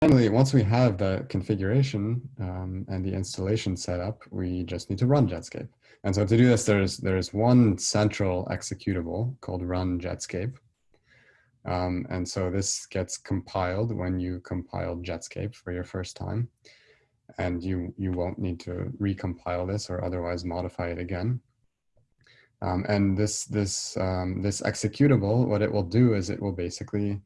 finally, once we have the configuration um, and the installation set up, we just need to run Jetscape. And so to do this, there's, there's one central executable called run Jetscape. Um, and so this gets compiled when you compile Jetscape for your first time. And you, you won't need to recompile this or otherwise modify it again. Um, and this, this, um, this executable, what it will do is it will basically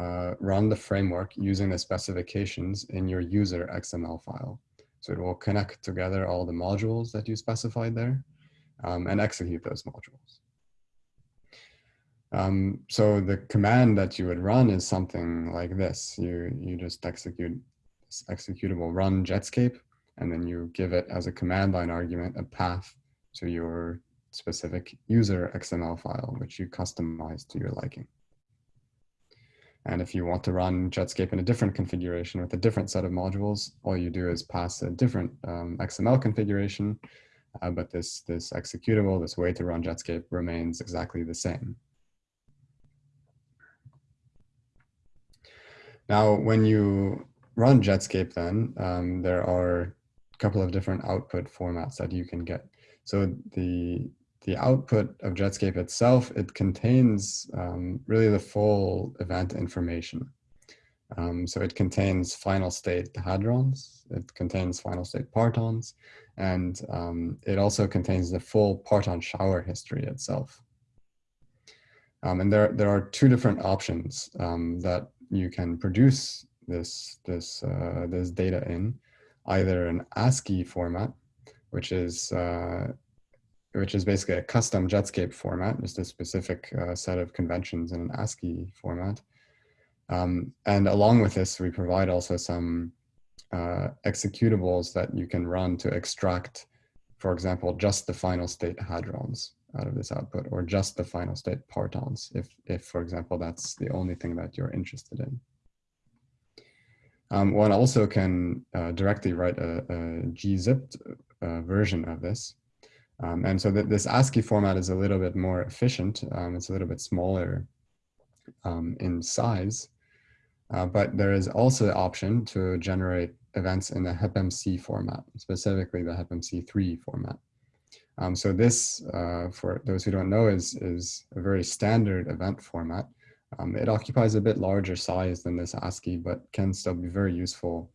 uh, run the framework using the specifications in your user XML file. So it will connect together all the modules that you specified there um, and execute those modules. Um, so the command that you would run is something like this. You, you just execute this executable run Jetscape, and then you give it as a command line argument a path to your specific user XML file, which you customize to your liking. And if you want to run Jetscape in a different configuration with a different set of modules, all you do is pass a different um, XML configuration, uh, but this, this executable, this way to run Jetscape remains exactly the same. Now, when you run Jetscape then, um, there are a couple of different output formats that you can get. So the the output of Jetscape itself, it contains um, really the full event information. Um, so it contains final state hadrons, it contains final state partons, and um, it also contains the full parton shower history itself. Um, and there, there are two different options um, that you can produce this, this, uh, this data in, either an ASCII format, which is uh, which is basically a custom Jetscape format, just a specific uh, set of conventions in an ASCII format. Um, and along with this, we provide also some uh, executables that you can run to extract, for example, just the final state hadrons out of this output, or just the final state partons, if, if for example, that's the only thing that you're interested in. Um, one also can uh, directly write a, a gzipped uh, version of this, um, and so this ASCII format is a little bit more efficient. Um, it's a little bit smaller um, in size, uh, but there is also the option to generate events in the HepMC format, specifically the HepMC3 format. Um, so this, uh, for those who don't know, is, is a very standard event format. Um, it occupies a bit larger size than this ASCII, but can still be very useful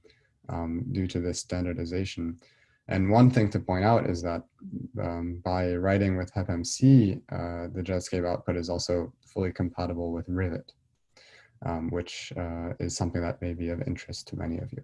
um, due to this standardization. And one thing to point out is that um, by writing with HepMC, uh, the Jetscape output is also fully compatible with Rivet, um, which uh, is something that may be of interest to many of you.